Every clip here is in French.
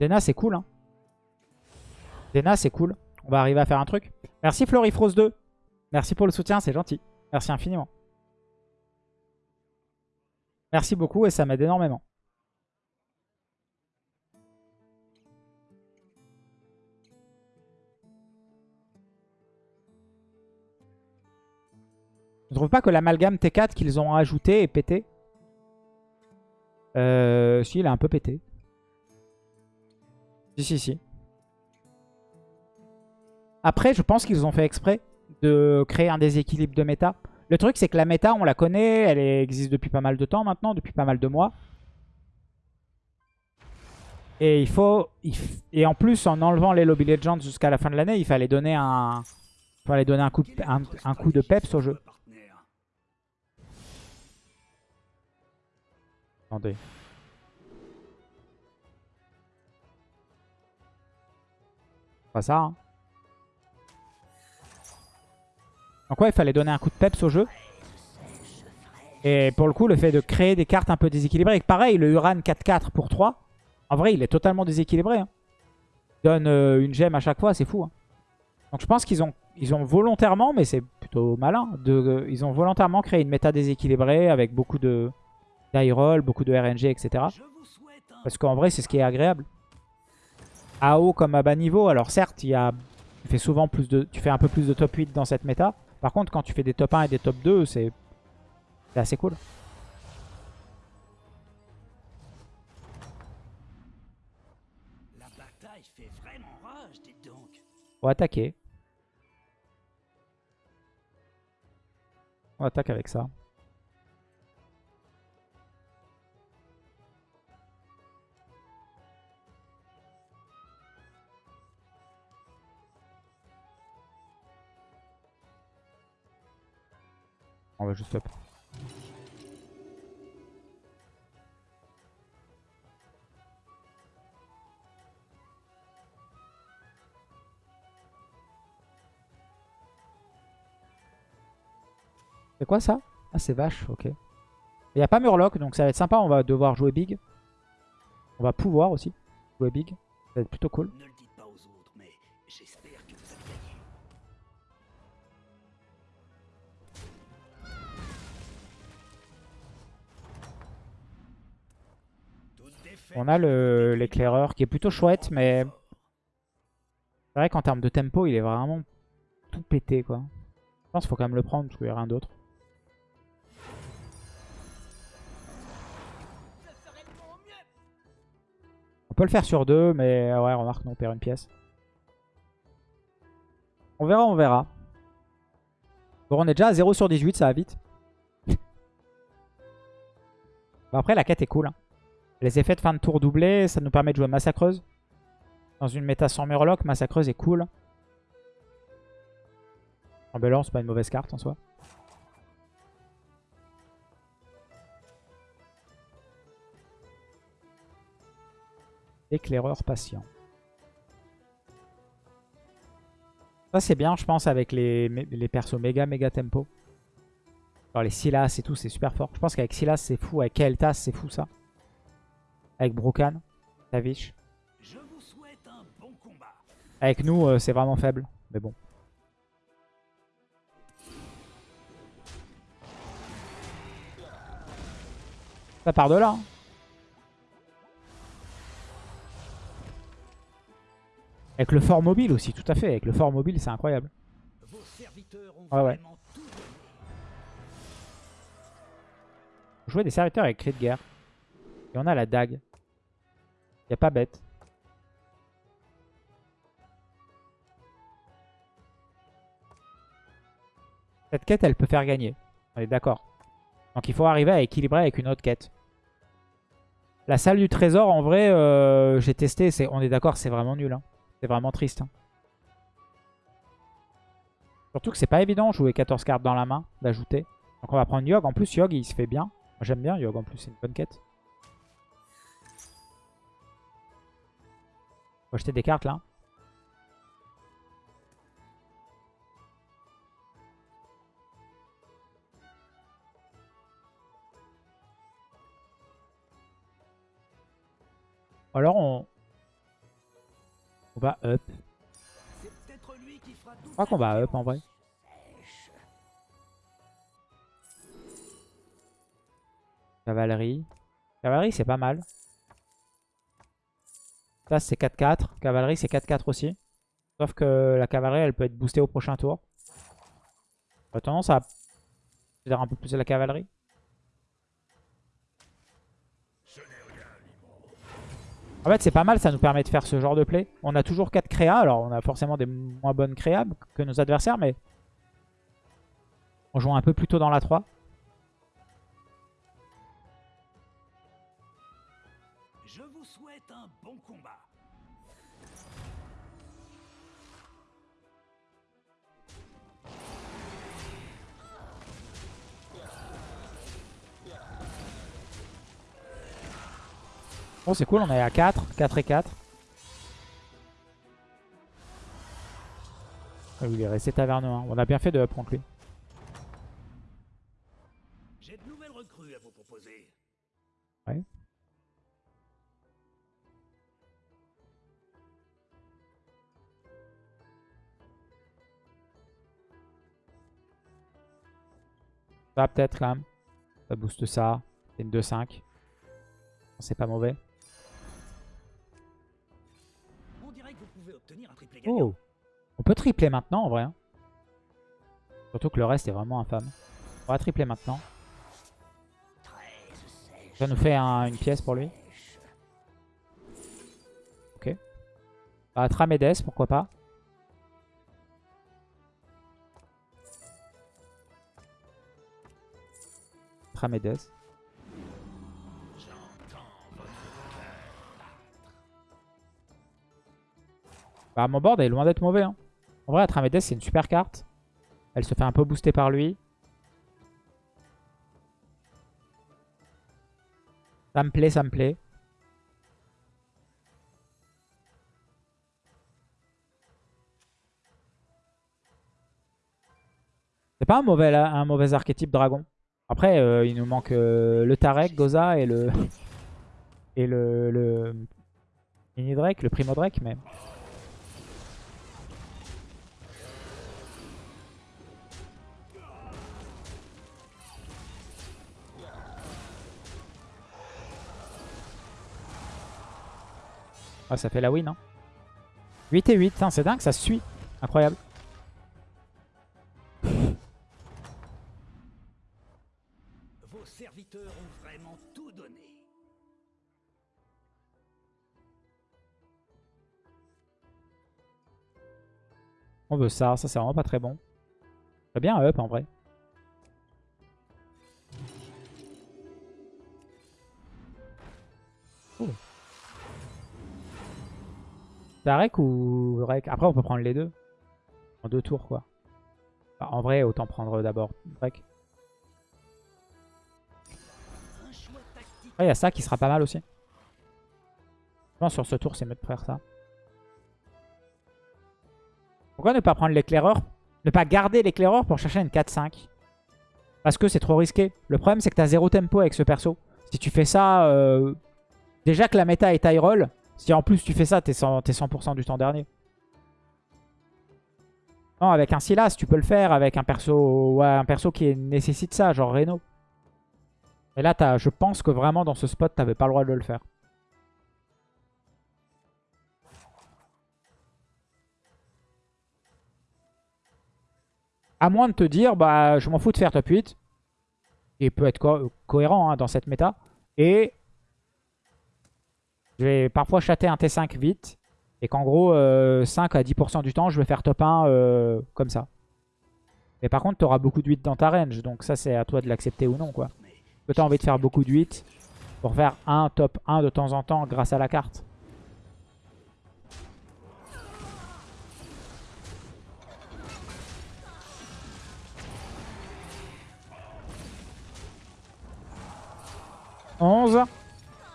Dena, c'est cool. Hein. Dena, c'est cool. On va arriver à faire un truc. Merci Florifrose 2. Merci pour le soutien, c'est gentil. Merci infiniment. Merci beaucoup et ça m'aide énormément. Je ne trouve pas que l'amalgame T4 qu'ils ont ajouté est pété. Euh, si, il est un peu pété. Si, si, si. Après, je pense qu'ils ont fait exprès de créer un déséquilibre de méta. Le truc, c'est que la méta, on la connaît, elle existe depuis pas mal de temps maintenant, depuis pas mal de mois. Et il faut... Et en plus, en enlevant les Lobby Legends jusqu'à la fin de l'année, il fallait donner un... Fallait donner un coup, un coup de peps au jeu. Attendez. Pas ça, hein. Donc ouais, il fallait donner un coup de peps au jeu? Et pour le coup, le fait de créer des cartes un peu déséquilibrées. Pareil, le Uran 4-4 pour 3. En vrai, il est totalement déséquilibré. Hein. Il donne euh, une gemme à chaque fois, c'est fou. Hein. Donc je pense qu'ils ont, volontairement, mais c'est plutôt malin, euh, ils ont volontairement créé une méta déséquilibrée avec beaucoup de die beaucoup de RNG, etc. Parce qu'en vrai, c'est ce qui est agréable. À haut comme à bas niveau, alors certes, il y a, tu, fais souvent plus de, tu fais un peu plus de top 8 dans cette méta. Par contre, quand tu fais des top 1 et des top 2, c'est assez cool. La bataille fait vraiment rage, dites donc. On va attaquer. On attaque avec ça. On va juste up. C'est quoi ça? Ah c'est vache, ok. Il n'y a pas Murloc, donc ça va être sympa, on va devoir jouer big. On va pouvoir aussi jouer big. Ça va être plutôt cool. On a l'éclaireur qui est plutôt chouette, mais c'est vrai qu'en termes de tempo, il est vraiment tout pété. quoi. Je pense qu'il faut quand même le prendre parce qu'il n'y a rien d'autre. On peut le faire sur deux, mais ouais, remarque, on perd une pièce. On verra, on verra. Bon, on est déjà à 0 sur 18, ça va vite. après, la quête est cool. Hein. Les effets de fin de tour doublés, ça nous permet de jouer Massacreuse. Dans une méta sans Murloc, Massacreuse est cool. C'est pas une mauvaise carte en soi. Éclaireur patient. Ça c'est bien je pense avec les, les persos méga méga tempo. Alors les Silas et tout c'est super fort. Je pense qu'avec Silas c'est fou, avec Keltas c'est fou ça. Avec Brokan, Tavish. Avec nous, euh, c'est vraiment faible. Mais bon. Ça part de là. Hein. Avec le fort mobile aussi, tout à fait. Avec le fort mobile, c'est incroyable. Ouais, ouais. Jouer des serviteurs avec cri de guerre. Et on a la dague. Y a pas bête. Cette quête, elle peut faire gagner. On est d'accord. Donc il faut arriver à équilibrer avec une autre quête. La salle du trésor, en vrai, euh, j'ai testé. on est d'accord, c'est vraiment nul. Hein. C'est vraiment triste. Hein. Surtout que c'est pas évident jouer 14 cartes dans la main, d'ajouter. Donc on va prendre Yog. En plus, Yog, il se fait bien. J'aime bien Yog, en plus, c'est une bonne quête. Faut acheter des cartes là. Alors on... On va up. Je crois qu'on va up en vrai. Cavalerie. Cavalerie, c'est pas mal. C'est 4-4. Cavalerie, c'est 4-4 aussi. Sauf que la cavalerie, elle peut être boostée au prochain tour. J'aurais tendance à faire un peu plus la cavalerie. En fait, c'est pas mal, ça nous permet de faire ce genre de play. On a toujours 4 créas, alors on a forcément des moins bonnes créas que nos adversaires, mais on joue un peu plus tôt dans la 3. Bon, c'est cool, on est à 4, 4 et 4. Ah oui, il est resté taverne 1. On a bien fait de up contre lui. J'ai de nouvelles recrues à vous proposer. Ouais. Ça peut-être même. Ça booste ça. C'est une 2-5. C'est pas mauvais. Oh On peut tripler maintenant en vrai. hein. Surtout que le reste est vraiment infâme. On va tripler maintenant. Ça nous fait un- une pièce pour lui. Ok. Bah, Tramedes, pourquoi pas. Tramedes. Bah, mon board est loin d'être mauvais. hein. En vrai, Tramedes, c'est une super carte. Elle se fait un peu booster par lui. Ça me plaît, ça me plaît. C'est pas un mauvais, un mauvais archétype dragon. Après, euh, il nous manque euh, le Tarek, Goza et le... Et le... le... Mini Drake, le Primo Drake, mais... Ah, ça fait la win, hein. 8 et 8, c'est dingue, ça suit. Incroyable. Vos serviteurs ont vraiment tout donné. On veut ça, ça c'est vraiment pas très bon. Très bien up en vrai. Oh. Tarek ou Rek Après on peut prendre les deux. En deux tours quoi. En vrai autant prendre d'abord tactique. Après il y a ça qui sera pas mal aussi. Je pense sur ce tour c'est mieux de faire ça. Pourquoi ne pas prendre l'éclaireur? Ne pas garder l'éclaireur pour chercher une 4-5 Parce que c'est trop risqué. Le problème c'est que tu as zéro tempo avec ce perso. Si tu fais ça... euh, Déjà que la méta est high roll. Si en plus tu fais ça, t'es 100%, t'es 100 du temps dernier. Non, avec un Silas, tu peux le faire. Avec un perso, un perso qui nécessite ça, genre Reno. Et là, je pense que vraiment dans ce spot, t'avais pas le droit de le faire. À moins de te dire, bah, je m'en fous de faire top 8. Et peut être co cohérent hein, dans cette méta. Et je vais parfois chatter un T5 vite. Et qu'en gros, euh, 5 à 10% du temps, je vais faire top 1 euh, comme ça. Mais par contre, tu auras beaucoup de 8 dans ta range. Donc ça, c'est à toi de l'accepter ou non. quoi. Que tu as envie de faire beaucoup de 8 pour faire un top 1 de temps en temps grâce à la carte. « 11.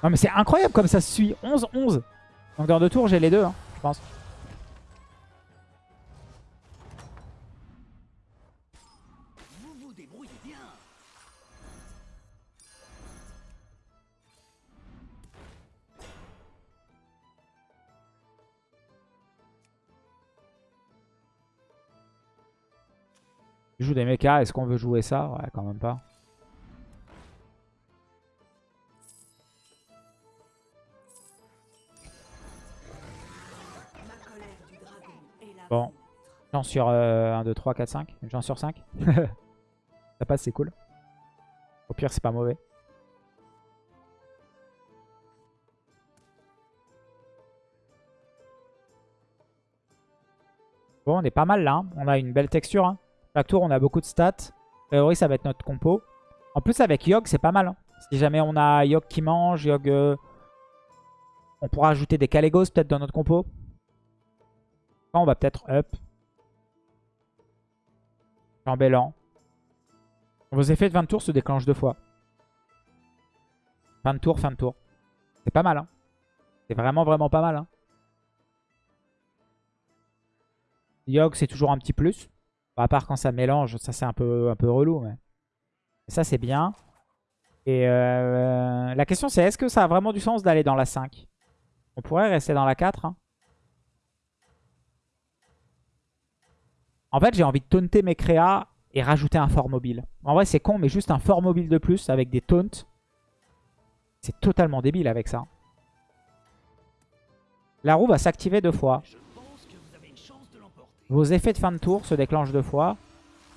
Non mais c'est incroyable comme ça se suit. 11-11. Donc dans deux tours, j'ai les deux, hein, je pense. Je joue des mechas, est-ce qu'on veut jouer ça? Ouais, quand même pas. Bon. Chance sur euh, 1, 2, 3, 4, 5. Une chance sur 5. ça passe, c'est cool. Au pire, c'est pas mauvais. Bon, on est pas mal là. hein. On a une belle texture. Hein. Chaque tour, on a beaucoup de stats. Priori, ça va être notre compo. En plus, avec Yogg, c'est pas mal. hein. Si jamais on a Yogg qui mange, Yogg... euh, On pourra ajouter des Kalégos peut-être dans notre compo. On va peut-être up. Chambellan. Vos effets de 20 tours se déclenchent deux fois. Fin de tour, fin de tour. C'est pas mal. Hein. C'est vraiment, vraiment pas mal. Hein. Yogg, c'est toujours un petit plus. À part quand ça mélange, ça c'est un peu, un peu relou. Mais... Ça, c'est bien. Et euh, la question, c'est est-ce que ça a vraiment du sens d'aller dans la 5 On pourrait rester dans la 4. hein. En fait, j'ai envie de taunter mes créas et rajouter un fort mobile. En vrai, c'est con, mais juste un fort mobile de plus avec des taunts. C'est totalement débile avec ça. La roue va s'activer deux fois. Vos effets de fin de tour se déclenchent deux fois.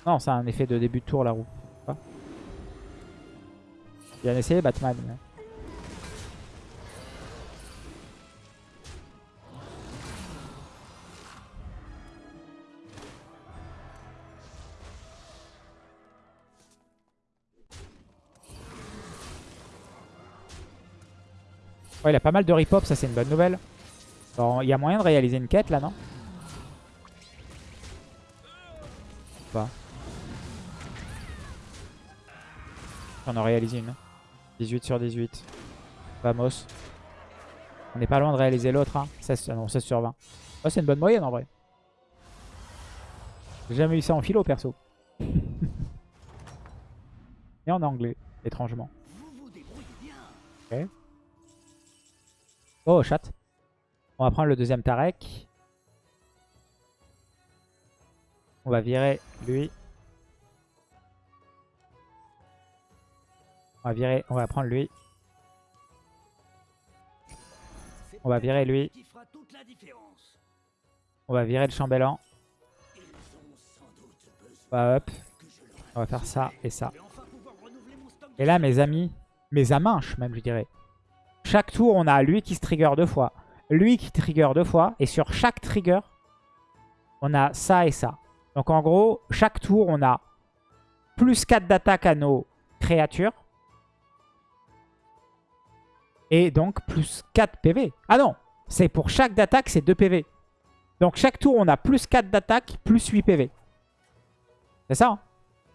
Non, c'est un effet de début de tour, la roue. Bien essayé, Batman. Ouais, il a pas mal de rip-hop, ça c'est une bonne nouvelle. Il y a moyen de réaliser une quête là, non Pas. On en réalise une. 18 sur 18. Vamos. On n'est pas loin de réaliser l'autre. Hein. 16, non, 16 sur 20. Ouais, c'est une bonne moyenne en vrai. J'ai jamais eu ça en philo perso. Et en anglais, étrangement. Vous. Oh, chat. On va prendre le deuxième Tarek. On va virer lui. On va virer, on va prendre lui. On va virer lui. On va virer le chambellan. Besoin On va up. On va faire ça et ça. Et là, mes amis, mes aminches même, je dirais. Chaque tour, on a lui qui se trigger deux fois, lui qui trigger deux fois, et sur chaque trigger, on a ça et ça. Donc en gros, chaque tour, on a plus 4 d'attaque à nos créatures. Et donc plus 4 PV. Ah non, c'est pour chaque d'attaque, c'est 2 PV. Donc chaque tour, on a plus 4 d'attaque, plus 8 PV. C'est ça hein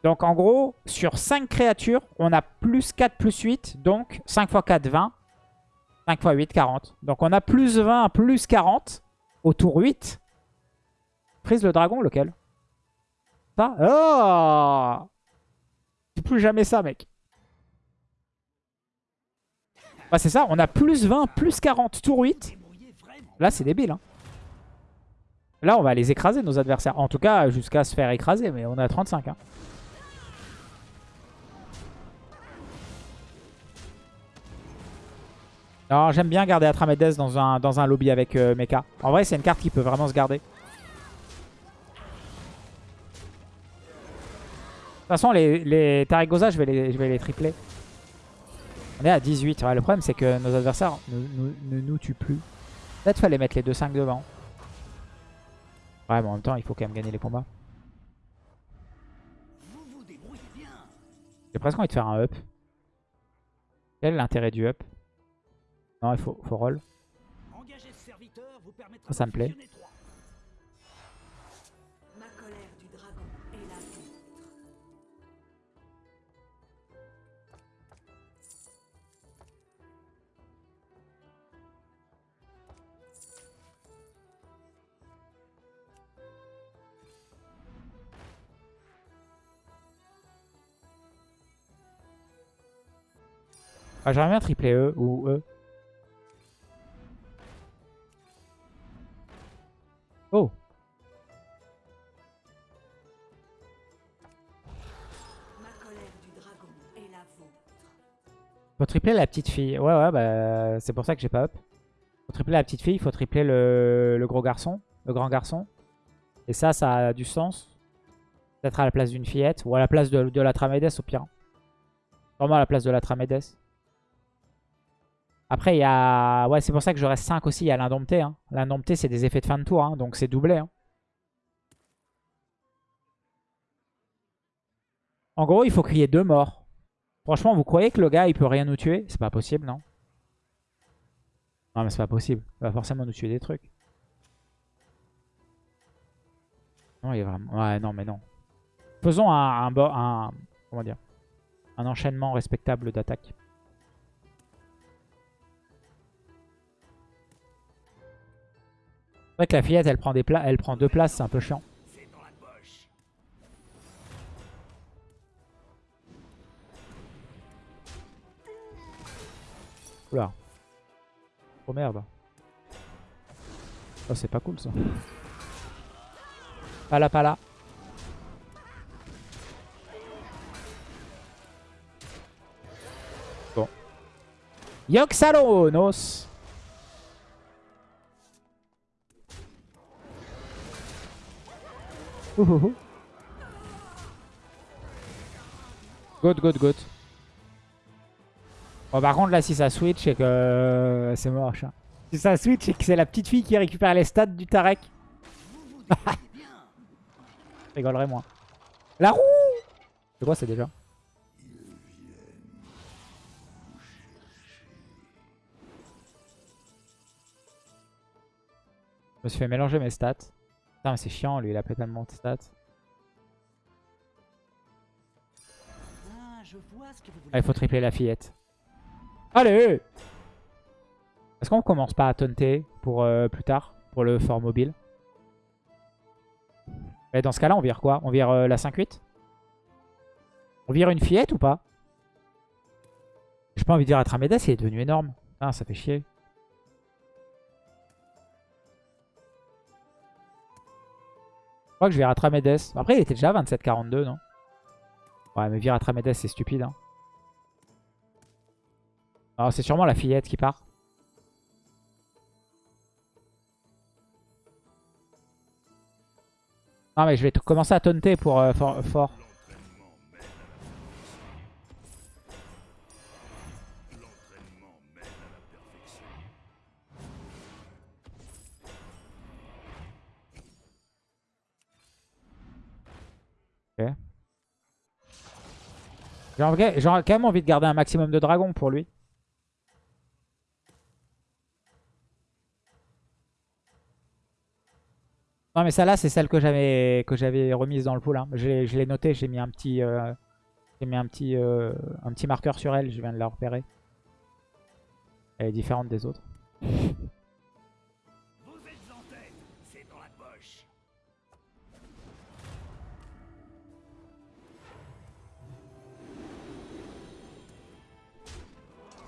donc en gros, sur 5 créatures, on a plus 4, plus 8. Donc 5 x 4, 20. 5 x 8, 40. Donc on a plus 20, plus 40 au tour 8. Prise le dragon, lequel? Ça? Oh plus jamais ça, mec. Bah c'est ça, on a plus 20, plus 40, tour 8. débrouiller vraiment. Là, c'est débile. Hein. Là, on va les écraser, nos adversaires. En tout cas, jusqu'à se faire écraser. Mais on à 35. Hein. Non, j'aime bien garder Atramedes dans un, dans un lobby avec euh, Mecha. En vrai, c'est une carte qui peut vraiment se garder. De toute façon, les, les Tarigosa, je vais les, je vais les tripler. On est à 18. Ouais, le problème, c'est que nos adversaires ne, nous- ne nous tuent plus. Peut-être fallait mettre les 2-5 devant. Ouais, mais en même temps, il faut quand même gagner les combats. J'ai presque envie de faire un up. Quel est l'intérêt du up? Non, il faut, faut roll. Engager ce serviteur vous permettra Ça, ça de me plaît. fusionner Oh Ma. Faut tripler la petite fille. Ouais, ouais, bah c'est pour ça que j'ai pas up. Faut tripler la petite fille, faut tripler le, gros garçon, le grand garçon. Et ça, ça a du sens. Peut-être à la place d'une fillette ou à la place de, de la Tramédès au pire. Vraiment à la place de la Tramédès. Après, il y a... Ouais, c'est pour ça que je reste 5 aussi. Il y a l'Indompté. Hein. L'Indompté, c'est des effets de fin de tour. hein, donc c'est doublé. hein. En gros, il faut crier deux morts. Franchement, vous croyez que le gars, il peut rien nous tuer? C'est pas possible, non? Non, mais c'est pas possible. Il va forcément nous tuer des trucs. Non, il est vraiment... Ouais, non, mais non. Faisons un... un, un comment dire? Un enchaînement respectable d'attaque. C'est vrai que la fillette, elle prend, des pla- elle prend deux places, c'est un peu chiant. Oula. Oh merde. Oh, c'est pas cool ça. Pas là, pas là. Bon. Yoxalonos Ouhouhou. Good, good, good. Bon, par contre, là, si ça switch, c'est que euh, c'est moche. hein. Si ça switch, c'est que c'est la petite fille qui récupère les stats du Tarek. Je rigolerais moins. La roue C'est quoi, c'est déjà? Je me suis fait mélanger mes stats. Mais c'est chiant, lui, il a pas tellement de stats. Ah, il faut tripler la fillette. Allez Est-ce qu'on commence pas à taunter pour euh, plus tard Pour le fort mobile? Mais Dans ce cas-là, on vire quoi? On vire euh, la 5-8 On vire une fillette ou pas? J'ai pas envie de dire Atramedes, il est devenu énorme. Ah, ça fait chier. Je crois que je vire Atramedes. Après, il était déjà à 27-42, non? Ouais, mais vire Atramedes, c'est stupide. Hein. Alors, c'est sûrement la fillette qui part. Non, mais je vais commencer à taunter pour euh, fort. J'ai quand même envie de garder un maximum de dragons pour lui. Non mais celle-là c'est celle que j'avais remise dans le pool. hein. Je l'ai- je l'ai noté, j'ai mis un petit euh, euh, un petit marqueur sur elle, je viens de la repérer. Elle est différente des autres.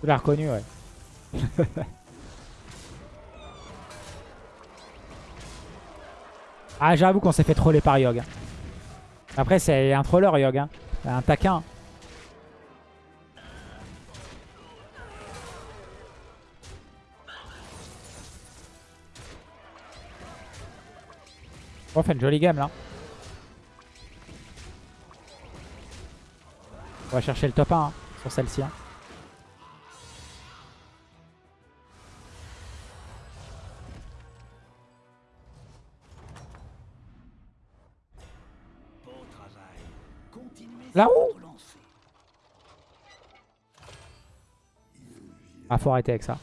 Tu l'as reconnu ouais. ah j'avoue qu'on s'est fait troller par Yogg. hein. Après c'est un troller Yogg. hein. Un taquin. On fait une jolie game là. On va chercher le top 1 hein, sur celle-ci. hein. Continuez Là sur où votre lancée. Ah, faut arrêter avec ça.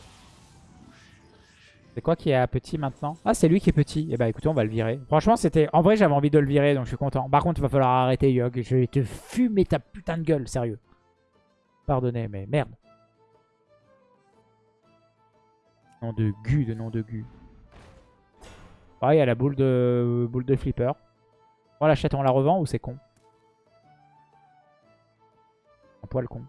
C'est quoi qui est à petit maintenant? Ah, c'est lui qui est petit. Eh bah écoutez, on va le virer. Franchement, c'était... En vrai, j'avais envie de le virer, donc je suis content. Par contre, il va falloir arrêter, Yogg. Je vais te fumer ta putain de gueule, sérieux. Pardonnez, mais merde. Nom de gu, de nom de gu. Pareil, il y a la boule de, boule de flipper. On l'achète, on la revend ou c'est con? Poil con.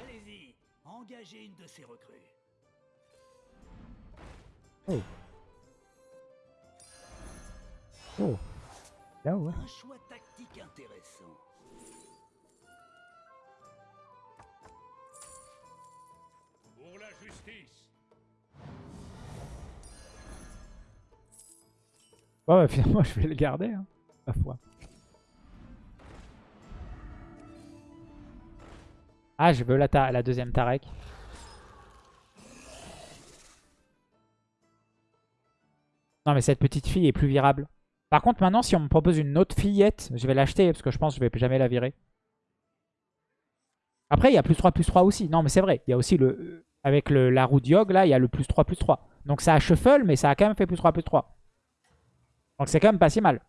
Allez-y. Engagez une de ces recrues. Oh. Là, ouais. Un choix tactique intéressant. Ouais, ouais, finalement, je vais le garder. Hein, ma foi. Ah, je veux la, deuxième Tarek. Non, mais cette petite fille est plus virable. Par contre, maintenant, si on me propose une autre fillette, je vais l'acheter parce que je pense que je vais jamais la virer. Après, il y a plus 3, plus 3 aussi. Non, mais c'est vrai. Il y a aussi le... Avec le, la roue Diog, là, il y a le plus 3, plus 3. Donc ça a shuffle, mais ça a quand même fait plus 3, plus 3. Donc c'est quand même pas si mal.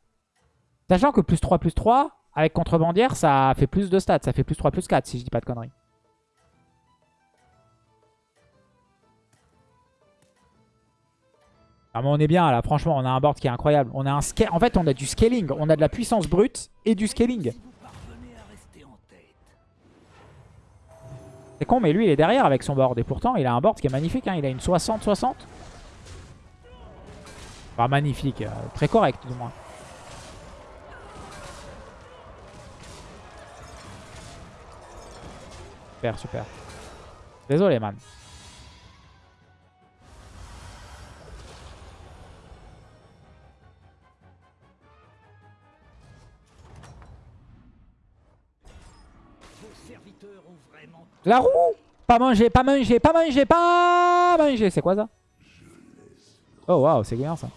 Sachant que plus 3, plus 3, avec contrebandière, ça fait plus de stats. Ça fait plus 3, plus 4, si je dis pas de conneries. Ah mais on est bien là, franchement, on a un board qui est incroyable. On a un En fait, on a du scaling. On a de la puissance brute et du scaling. C'est con, mais lui, il est derrière avec son board. Et pourtant, il a un board qui est magnifique. hein. Il a une 60-60. Enfin, magnifique. euh, très correct, du moins. Super, super. Désolé, man. La roue Pas manger, pas manger, pas manger, pas manger. C'est quoi ça? Oh waouh, c'est bien ça.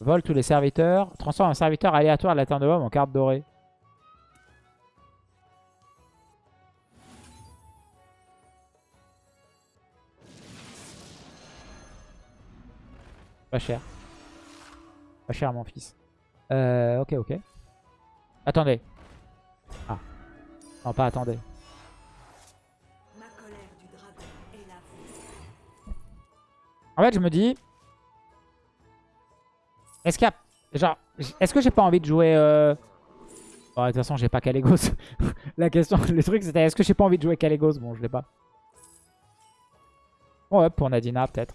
Vole tous les serviteurs. Transforme un serviteur aléatoire de la terre de homme en carte dorée. Pas cher. Pas cher mon fils. Euh, ok, ok. Attendez. Ah. Non, pas attendez. En fait, je me dis... Est-ce qu'il y a... Genre, est-ce que j'ai pas envie de jouer... Euh... bon, de toute façon, j'ai pas Calegos. La question, le truc, c'était est-ce que j'ai pas envie de jouer Calegos? Bon, je l'ai pas. Ouais, pour Nadina, peut-être.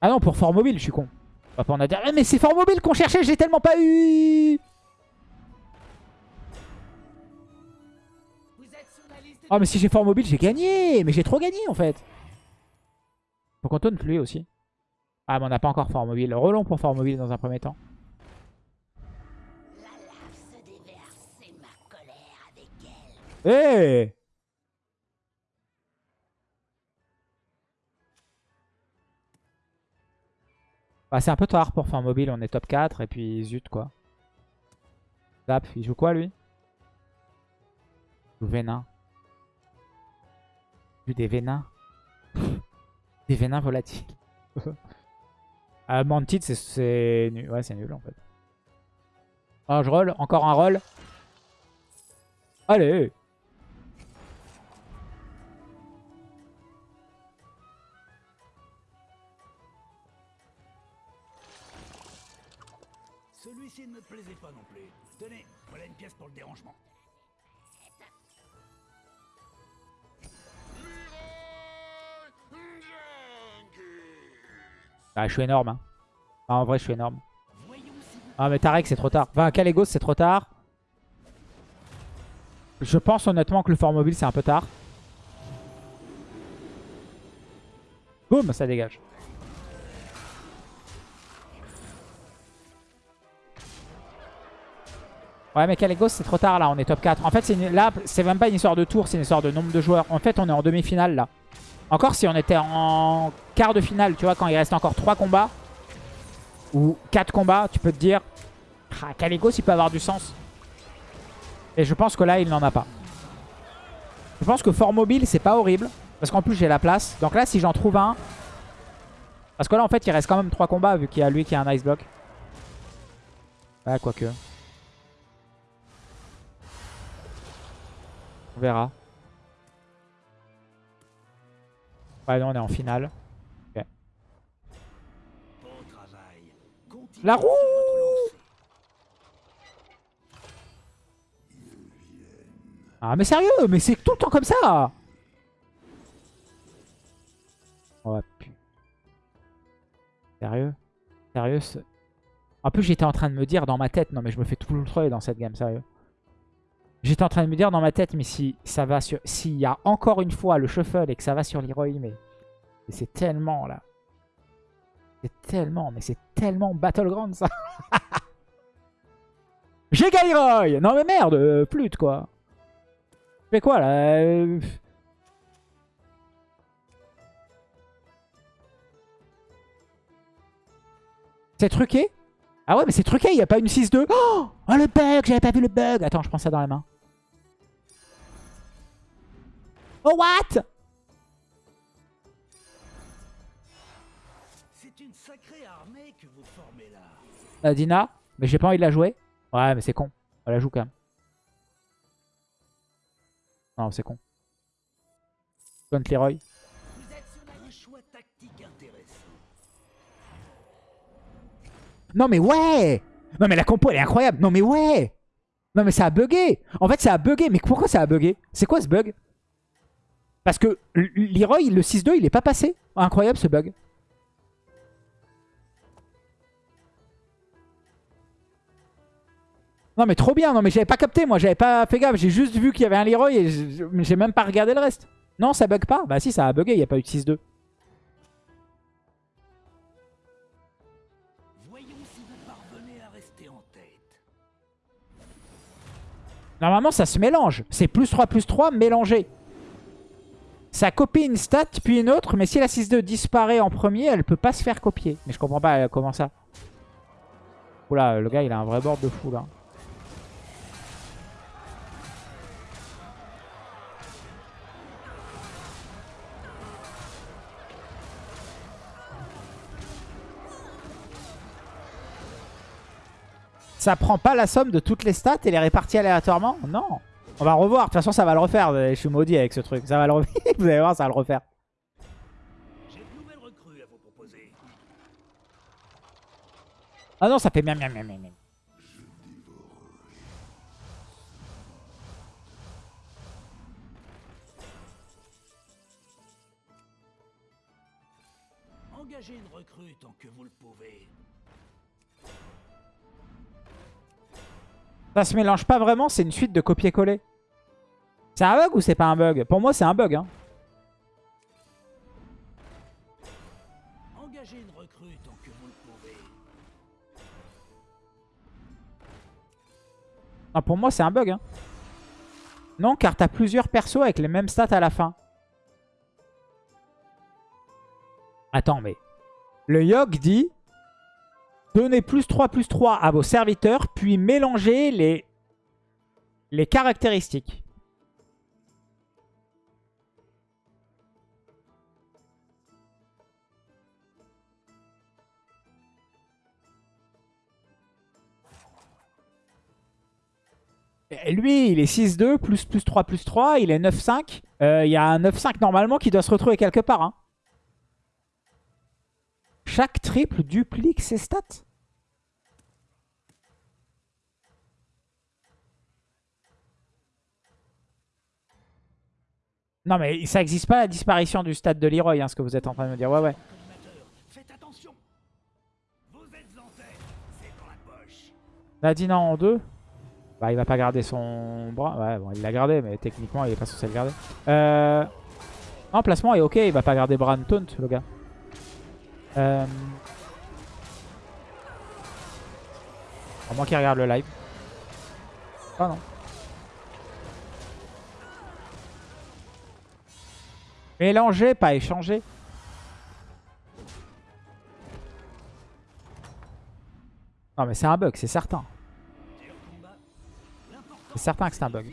Ah non, pour Fort Mobile, je suis con. Pas pour Nadina. Ah, mais c'est Fort Mobile qu'on cherchait, j'ai tellement pas eu Oh, mais si j'ai Fort Mobile, j'ai gagné Mais j'ai trop gagné, en fait. Faut qu'on taunt lui aussi. Ah, mais on n'a pas encore Fort Mobile. Relons pour Fort Mobile dans un premier temps. Avec elle. Hey Bah, c'est un peu tard pour faire mobile, on est top 4 et puis zut quoi. Zap, il joue quoi lui? Il joue Vénin. Des Vénins. des Vénins volatiles. ah, Mantid c'est nul. Ouais c'est nul en fait. Oh je roll, encore un roll. Allez Celui-ci ne me plaisait pas non plus. Tenez, voilà une pièce pour le dérangement. Ah, je suis énorme. Hein. Ah, en vrai, je suis énorme. Ah, mais Tarek, c'est trop tard. Enfin, Calegos, c'est trop tard. Je pense honnêtement que le fort mobile, c'est un peu tard. Boum, ça dégage. Ouais, mais Calegos, c'est trop tard, là. On est top 4. En fait, là, c'est même pas une histoire de tour, c'est une histoire de nombre de joueurs. En fait, on est en demi-finale, là. Encore si on était en quart de finale, tu vois, quand il reste encore 3 combats ou 4 combats, tu peux te dire ah, Caligos il peut avoir du sens. Et je pense que là il n'en a pas. Je pense que fort mobile c'est pas horrible. Parce qu'en plus j'ai la place. Donc là si j'en trouve un. Parce que là en fait il reste quand même 3 combats vu qu'il y a lui qui a un ice block. Ouais quoique. On verra. Ouais non on est en finale. La roue. Ah mais sérieux, mais c'est tout le temps comme ça Oh putain. Sérieux? Sérieux En plus j'étais en train de me dire dans ma tête, non mais je me fais tout le troll dans cette game, sérieux. J'étais en train de me dire dans ma tête, mais si ça va sur... S'il y a encore une fois le shuffle et que ça va sur Leroy, mais... c'est tellement, là. C'est tellement, mais c'est tellement Battleground, ça. J'ai Leroy Non mais merde, euh, flûte, quoi. Je fais quoi, là Euh, C'est truqué? Ah ouais, mais c'est truqué, il n'y a pas une 6-2. Oh, oh, le bug, j'avais pas vu le bug. Attends, je prends ça dans la main. Oh, what? C'est une sacrée armée que vous formez là. Euh, Dina Mais j'ai pas envie de la jouer. Ouais, mais c'est con. On la joue quand même. Non, c'est con. Contre Leroy. Vous êtes sur un choix tactique intéressant. Non mais ouais Non mais la compo elle est incroyable. Non mais ouais Non mais ça a bugué. En fait ça a bugué. Mais pourquoi ça a bugué? C'est quoi ce bug? Parce que Leroy, le 6-2, il est pas passé. Incroyable ce bug. Non mais trop bien. Non mais j'avais pas capté moi. J'avais pas fait gaffe. J'ai juste vu qu'il y avait un Leroy et j'ai même pas regardé le reste. Non ça bug pas Bah si ça a bugué. Il n'y a pas eu de 6-2. Voyons si vous parvenez à rester en tête. Normalement, ça se mélange. C'est plus 3, plus 3 mélangé. Ça copie une stat, puis une autre. Mais si la 6-2 disparaît en premier, elle peut pas se faire copier. Mais je comprends pas euh, comment ça. Oula, le gars, il a un vrai board de fou, là. Ça prend pas la somme de toutes les stats et les répartit aléatoirement? Non. On va revoir. De toute façon, ça va le refaire. Je suis maudit avec ce truc. Ça va le refaire. Vous allez voir, ça va le refaire. À vous proposer. Ah non, ça fait miam miam miam miam. miam. Engagez une recrue tant que vous le pouvez. Ça se mélange pas vraiment, c'est une suite de copier-coller. C'est un bug ou c'est pas un bug? Pour moi, c'est un bug. Hein. Engagez une recrue tant que vous le pouvez. Non, pour moi, c'est un bug. Hein. Non, car t'as plusieurs persos avec les mêmes stats à la fin. Attends, mais... Le Yogg dit... Donnez plus 3, plus 3 à vos serviteurs, puis mélangez les, les caractéristiques. Lui, il est 6-2, plus, plus 3, plus 3, il est 9-5. Euh, Il y a un 9-5 normalement qui doit se retrouver quelque part. hein. Chaque triple duplique ses stats. Non mais ça n'existe pas la disparition du stade de Leroy, hein, ce que vous êtes en train de me dire. Ouais, ouais. Nadina en 2. Bah il va pas garder son bras. Ouais bon il l'a gardé mais techniquement il est pas censé le garder. Euh... Non placement est ok, il va pas garder Bran Taunt le gars. Euh... Moins qu'il regarde le live. Ah non. Mélanger, pas échanger. Non mais c'est un bug, c'est certain. C'est certain que c'est un bug.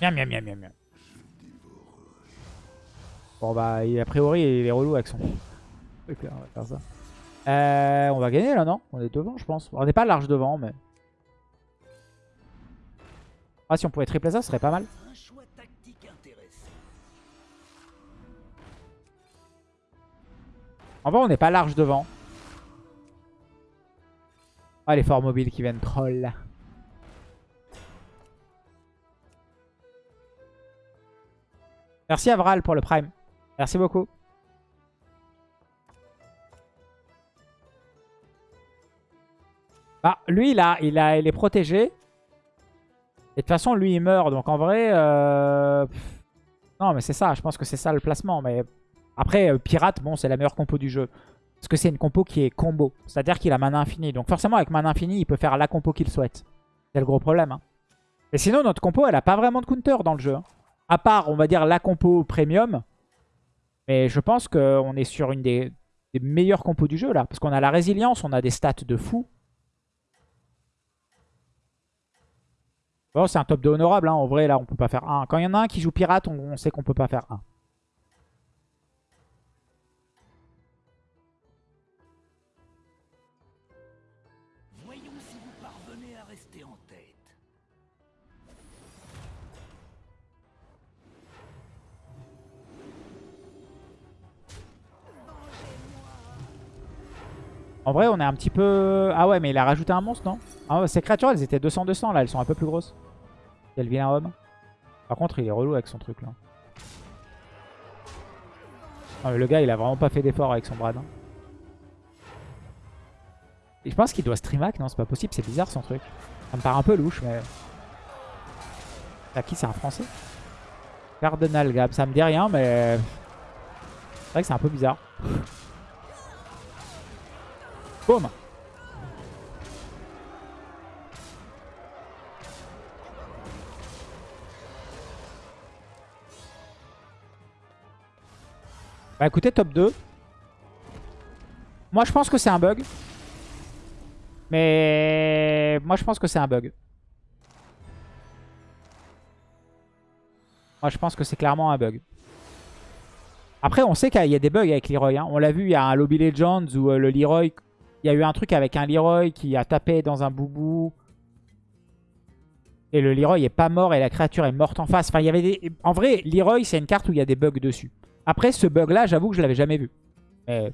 Miam miam miam miam. Bon bah a priori il est relou avec son... On va faire ça. Euh, on va gagner là non? On est devant je pense. On n'est pas large devant mais... Ah si on pouvait tripler ça ce serait pas mal. En vrai on n'est pas large devant. Ah les forts mobiles qui viennent troll. Merci Avral pour le prime. Merci beaucoup. Bah lui il a, il est protégé. Et de toute façon, lui, il meurt. Donc en vrai... euh, Non, mais c'est ça. Je pense que c'est ça le placement. Mais après, euh, Pirate, bon, c'est la meilleure compo du jeu. Parce que c'est une compo qui est combo. C'est-à-dire qu'il a mana infini. Donc forcément, avec mana infini, il peut faire la compo qu'il souhaite. C'est le gros problème. hein. Et sinon, notre compo, elle a pas vraiment de counter dans le jeu. hein. À part, on va dire, la compo premium. Mais je pense qu'on est sur une des, meilleures compos du jeu, là. Parce qu'on a la résilience, on a des stats de fou. Bon, c'est un top de honorable. hein. En vrai, là, on peut pas faire 1. Quand il y en a un qui joue pirate, on, sait qu'on peut pas faire 1. En vrai, on est un petit peu... Ah ouais, mais il a rajouté un monstre, non ah Ces créatures, elles étaient 200-200, là. Elles sont un peu plus grosses. Quel vilain homme. Par contre, il est relou avec son truc, là. Ah, mais le gars, il a vraiment pas fait d'effort avec son Brad. hein. Je pense qu'il doit streamac. Non, c'est pas possible. C'est bizarre, son truc. Ça me paraît un peu louche, mais... À qui C'est un français Cardinal Gab. Ça me dit rien, mais... C'est vrai que c'est un peu bizarre. Boum Bah écoutez, top 2. Moi je pense que c'est un bug. Mais moi je pense que c'est un bug. Moi je pense que c'est clairement un bug. Après on sait qu'il y a des bugs avec Leroy. hein. On l'a vu, il y a un Lobby Legends où euh, le Leroy... Il y a eu un truc avec un Leroy qui a tapé dans un boubou. Et le Leroy est pas mort et la créature est morte en face. Il y avait. En vrai, Leroy, c'est une carte où il y a des bugs dessus. Après, ce bug-là, j'avoue que je l'avais jamais vu. Mais